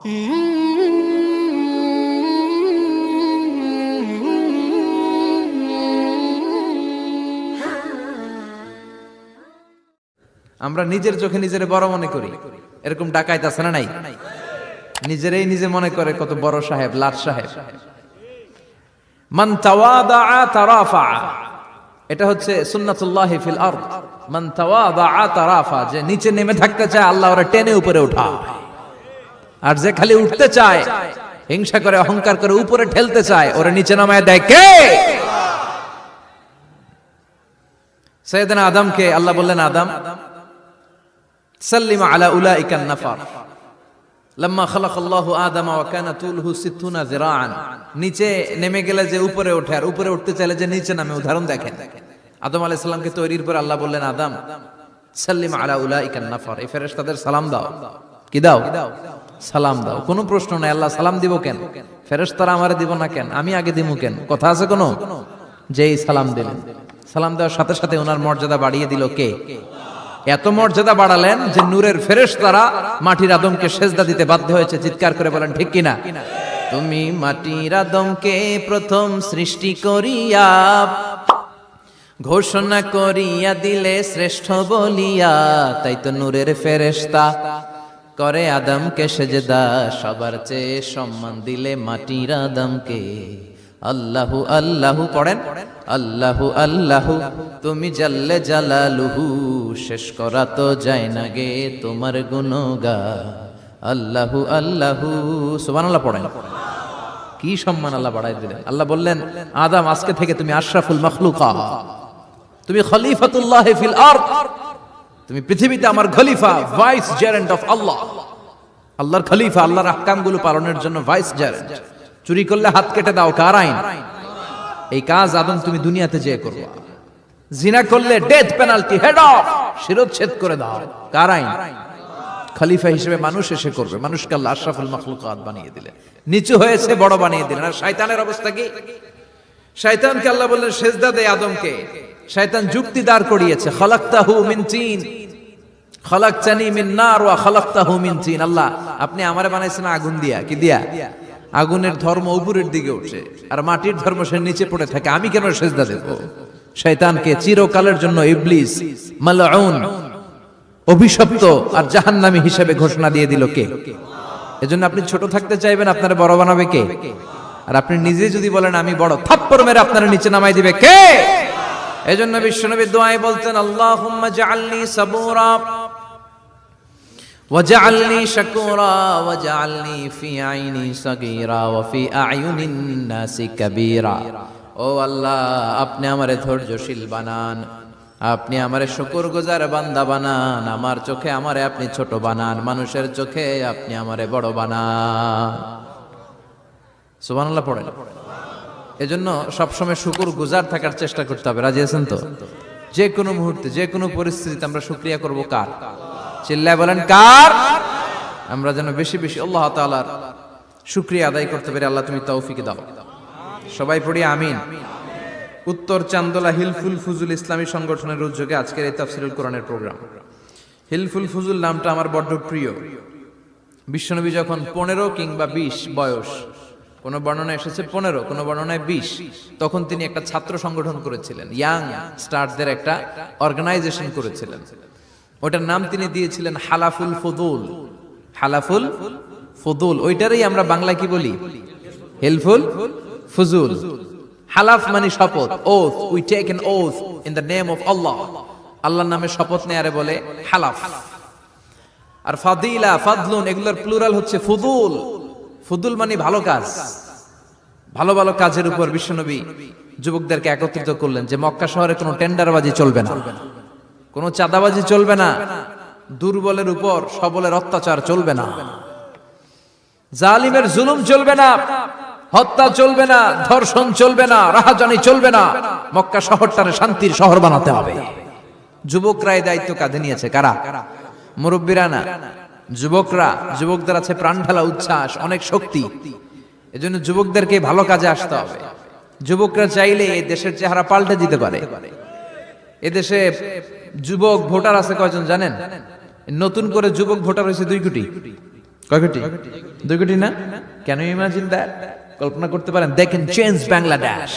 আমরা নিজের চোখে নিজের বড় মনে করি। এরকম ডাকাইত আছে না নাই? নিজেরাই নিজে মনে করে কত বড় সাহেব, লাট সাহেব। মান তাওয়াদা তারাফা। এটা হচ্ছে সুন্নাতুল্লাহি ফিল আরদ। মান তাওয়াদা তারাফা, যে নিচে নেমে থাকতে চায়, আল্লাহ টেনে উপরে উঠায়। আর যে খালি উঠতে চায়, হিংসা করে, অহংকার করে, উপরে ঠেলতে চায়, ওরা নিচে নামায় দেয় কে? আদমকে আল্লাহ বললেন, আদম, সাল্লিম আলা উলাইকান নাফার। লম্মা খালাক আল্লাহ আদম ওয়া কানা তুলহু সিত্তুনা যিরাআন। নিচে নেমে গেলে যে উপরে ওঠে, আর উপরে উঠতে চাইলে যে নিচে নামে। উদাহরণ দেখেন, আদম আলাইহিস সালামকে তৈরির পর আল্লাহ বললেন, আদম, সাল্লিম আলা উলাইকান নাফার। এই ফেরেশতাদের সালাম দাও। কি দাও? সালাম দাও। কোনো প্রশ্ন নাই, আল্লাহ সালাম দিব কেন? ফেরেশতারা আমারে দিব না কেন? আমি আগে দিমু কেন? কথা আছে কোনো? যেই সালাম দিলেন। সালাম দেওয়ার সাথে সাথে ওনার মর্যাদা বাড়িয়ে দিল কে? এত মর্যাদা বাড়ালেন যে নূরের ফেরেশ তারা মাটির আদমকে সেজদা দিতে বাধ্য হয়েছে। চিৎকার করে বলেন, ঠিক কিনা? তুমি মাটির আদমকে প্রথম সৃষ্টি করিয়া, ঘোষণা করিয়া দিলে শ্রেষ্ঠ বলিয়া, তাই তো নূরের ফেরেশতা করে আদমকে সেজদা, সবার চেয়ে সম্মান দিলে মাটির আদমকে। আল্লাহু আল্লাহু, পড়েন? আল্লাহু আল্লাহু, তুমি জাল্লে জালালুহু, শেষ করা তো যায় না গে তোমার গুণগা আল্লাহু আল্লাহু, সুবহানাল্লাহ পড়েন। কি সম্মান আল্লাহ বাড়াই দিলেন? আল্লাহ বললেন, আদম আজকে থেকে তুমি আশরাফুল মখলুকা, তুমি খলিফাতুল্লাহ ফিল আরদ। তুমি পৃথিবীতে আমার খলিফা ভাইস জেরেন্ট অফ আল্লাহ আল্লাহর খলিফা, আল্লাহর আহকামগুলো পালনের জন্য ভাইস জেরেন্ট চুরি করলে হাত কেটে দাও, কার আইন? এই কাজ আদম তুমি দুনিয়াতে যেয়ে করবা। জিনা করলে ডেথ পেনাল্টি হেড অফ শিরোচ্ছেদ করে দাও। কার আইন? খলিফা হিসেবে মানুষ এসে করবে। মানুষকে আল্লাহ আশরাফুল মাখলুকাত বানিয়ে দিলেন। নিচু হয়েছে, বড় বানিয়ে দিলেন। আর শয়তানের অবস্থা কি? শয়তানকে আল্লাহ বললেন, সেজদা দে আদমকে। শয়তান যুক্তি দাঁড় করিয়েছে, খলাক্তাহু মিন তিন। খলাকতানি মিন নার ওয়া খলাকতাহু মিন তিন। আল্লাহ, আপনি আমারে বানাইছেন আগুন দিয়া। কি দিয়া? আগুনের ধর্ম উপরের দিকে উঠে আর মাটির ধর্ম সে নিচে পড়ে থাকে। আমি কেন সেজদা দেব? শয়তানকে চিরকালের জন্য ইবলিস, মালউন, অভিশপ্ত আর জাহান্নামী হিসেবে ঘোষণা দিয়ে দিল কে? এজন্য আপনি ছোট থাকতে চাইবেন, আপনারা বড় বানাবে কে? আর আপনি নিজে যদি বলেন, আমি বড়, থাপ্পড় মেরে আপনারা নিচে নামাই দিবে কে? এজন্য বিশ্বনবী দোয়ায় বলতেন আল্লাহুম্মা জাআলনি সাবুরা وجعلني شكورا وجعلني في عيني صغيرا وفي أعين الناس كبيرا ও আল্লাহ আপনি আমারে ধৈর্যশীল বানান আপনি আমারে শুকর গুজার বান্দা বানান আমার চোখে আমারে আপনি ছোট বানান মানুষের চোখে আপনি আমারে বড় বানান সুবহানাল্লাহ পড়েন এজন্য সবসময় শুকুর গুজার থাকার চেষ্টা করতে হবে। রাজি আছেন তো? যে কোনো মুহূর্তে, যে কোনো পরিস্থিতিতে আমরা শুক্রিয়া করব কার? চিল্লায় বলেন, কার? আমরা যেন বেশি বেশি আল্লাহ তাআলার শুক্রিয়া আদায় করতে পারি আল্লাহ তুমি তৌফিক দাও। সবাই পড়ি আমিন। উত্তর চান্দোলা হিলফুল ফুজুল ইসলামী সংগঠনের উদ্যোগে আজকের এই তাফসিরুল কোরআনের প্রোগ্রাম। হিলফুল ফুজুল নামটা আমার বড্ড প্রিয়। বিশ্বনবী যখন পনেরো কিংবা বিশ বয়স কোন বর্ণনা এসেছে পনেরো, কোন বর্ণনায় বিশ। তখন তিনি একটা ছাত্র সংগঠন করেছিলেন ইয়াং স্টারদের একটা অর্গানাইজেশন করেছিলেন। ওটার নাম তিনি দিয়েছিলেন হালাফুল ফদুল। হালাফুল ফদুল, ওইটারই আমরা বাংলা কি বলি? হেলফুল ফুজুল। হালাফ মানে শপথ oath we take an oath in the name of Allah আল্লাহর নামে শপথ নেয়ারে বলে হালাফ। আর ফাদিলা, ফাদলুন, এগুলোর প্লুরাল হচ্ছে ফুদুল। ফুদুল মানে ভালো কাজ। ভালো ভালো কাজের উপর বিশ্বনবী যুবকদেরকে একত্রিত করলেন যে মক্কা শহরে কোনো টেন্ডারবাজি চলবে না। কোনো চাঁদাবাজি চলবে না। দুর্বলের উপর সবলের অত্যাচার চলবে না। জালিমের জুলুম চলবে না। হত্যা চলবে না। ধর্ষণ চলবে না। রাহাজানি চলবে না। মক্কা শহরটারে শান্তির শহর বানাতে হবে। যুবকরা এই দায়িত্ব কাঁধে নিয়েছে কারা? মুরব্বীরা না? যুবকরা, যুবকদের আছে প্রাণ ঢালা উচ্ছ্বাস, অনেক শক্তি। এজন্য যুবকদেরকে ভালো কাজে আসতে হবে। যুবকরা চাইলে এই দেশের চেহারা পাল্টে দিতে পারে। এদেশে যুবক ভোটার আছে কয়জন জানেন? নতুন করে যুবক ভোটার হয়েছে দুই কোটি। কয় কোটি? দুই কোটি না? কেন ইমাজিন দ্যাট কল্পনা করতে পারেন they can change Bangladesh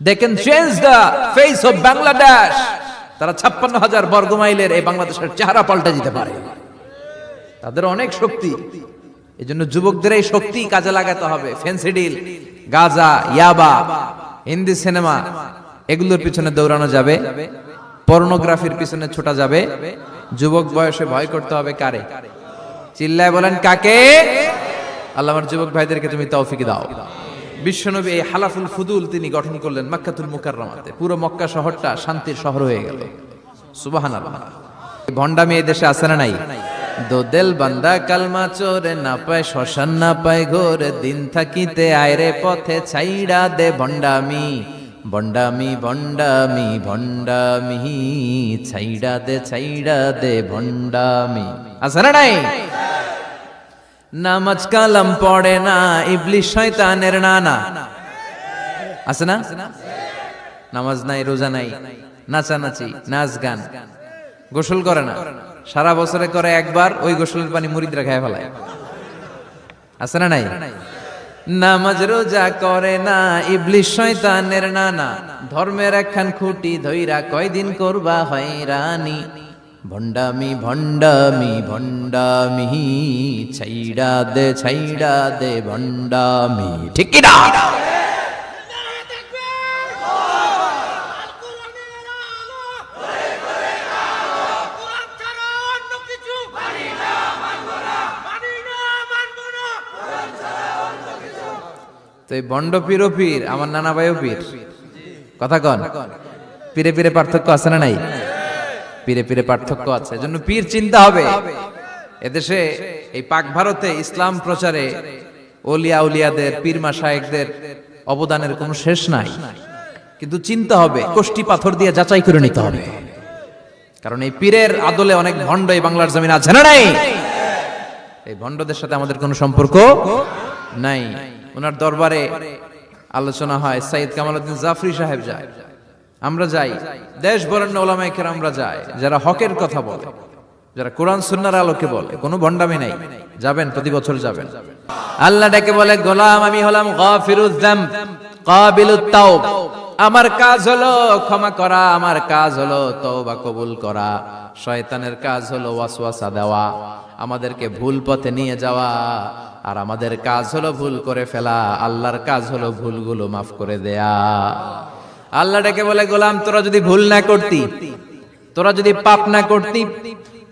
they can change the face of Bangladesh তারা ছাপ্পান্ন হাজার বর্গ মাইলের এই বাংলাদেশের চেহারা পাল্টে দিতে পারে। তাদের অনেক শক্তি। এই জন্য যুবকদের এই শক্তি কাজে লাগাতে হবে। ফেন্সিডিল, গাজা, ইয়াবা, হিন্দি সিনেমা, এগুলোর পিছনে দৌড়ানো যাবে। পর্নোগ্রাফির পিছনে ছোটা যাবে। যুবক বয়সে ভয় করতে হবে কারে? চিল্লায় বলেন, কাকে? আল্লাহ আমার যুবক ভাইদেরকে তুমি তৌফিক দাও। বিশ্বনবী এই হালাফুল ফুদুল তিনি গঠন করলেন মাক্কাতুল মুকাররমাতে। পুরো মক্কা শহরটা শান্তির শহর হয়ে গেল। সুবহানাল্লাহ। ভন্ডামি এই দেশে আছে না নাই? দোদেল বান্দা কালমা চোরে না পায়, শ্মশান না পায় ঘোর, দিন থাকিতে আয়রে পথে ছাইড়া দে ভণ্ডামি। ভণ্ডামি ভন্ডামি ভন্ডামি ছাইড়া দে ছাইড়া দে ভণ্ডামি। আছে না নাই? নামাজ কালাম পড়ে না ইবলিশ শয়তানের নানা। আছে না? নামাজ নাই, রোজা নাই, নাচানাচি, নাচ গান। গোসল করে না? সারা বছরে করে একবার ওই গোসলের পানি মুরিদরা খায় ফেলায়। আছে না নাই? নামাজ রোজা করে না ইবলিশ শয়তানের নানা। ধর্মের একখান খুঁটি ধইরা কয়দিন করবা হয়রানি। ভণ্ডামি ভণ্ডামি ভণ্ডামি, ছাইড়া দে ছাইড়া দে, ভণ্ডামি। ঠিক না? তো এই বন্ড পীর, আমার নানা ভাইও পীর। কথা কন। পীরে পীরে পার্থক্য আছে না নাই? পীরে পীরে পার্থক্য আছে। এজন্য পীর চিন্তা হবে। এদেশে এই পাক ভারতে ইসলাম প্রচারে ওলিয়া উলিয়াদের, পীর মাসায়েকদের অবদানের কোনো শেষ নাই। কিন্তু চিন্তা হবে কোষ্টি পাথর দিয়ে যাচাই করে নিতে হবে। কারণ এই পীরের আদলে অনেক ভণ্ড এই বাংলার জমিন আছে না নাই? এই ভণ্ডদের সাথে আমাদের কোনো সম্পর্ক নাই। ওনার দরবারে আলোচনা হয়। সাইদ কামালউদ্দিন জাফরি সাহেব যায়। আমরা যাই। দেশ বরেণ্য ওলামাই আমরা যাই যারা হকের কথা বলে, যারা কোরআন সুন্নার আলোকে বলে। কোনো ভণ্ডামি নাই। যাবেন প্রতি বছর যাবেন। আল্লাহ ডেকে বলে, গোলাম, আমি হলাম গাফিরুজ যাম কাবিলুত তাওব। আমার কাজ হলো ক্ষমা করা, আমার কাজ হলো তওবা কবুল করা। শয়তানের কাজ হলো ওয়াসওয়াসা দেওয়া। আমাদেরকে ভুল পথে নিয়ে যাওয়া। আর আমাদের কাজ হলো ভুল করে ফেলা, আল্লাহর কাজ হলো ভুলগুলো মাফ করে দেয়া। আল্লাহ ডেকে বলে, গোলাম, তোরা যদি ভুল না করতি, তোরা যদি পাপ না করতি,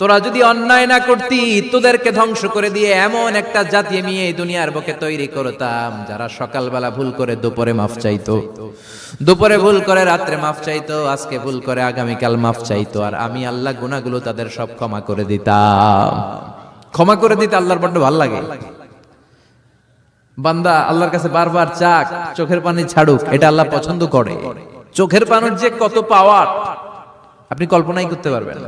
তোরা যদি অন্যায় না করতি, তোদেরকে ধ্বংস করে দিয়ে এমন একটা জাতি আমি এই দুনিয়ার বুকে তৈরি করতাম, যারা সকালবেলা ভুল করে দুপুরে মাফ চাইতো। দুপুরে ভুল করে রাত্রে মাফ চাইতো, আজকে ভুল করে আগামীকাল মাফ চাইতো, আর আমি আল্লাহ গুনাহগুলো তাদের সব ক্ষমা করে দিতাম। ক্ষমা করে দিতে আল্লাহর বড্ড ভালো লাগে। বান্দা আল্লাহর কাছে বারবার চাক, চোখের পানি ছাড়ুক, এটা আল্লাহ পছন্দ করে। চোখের পানির যে কত পাওয়ার আপনি কল্পনাই করতে পারবেন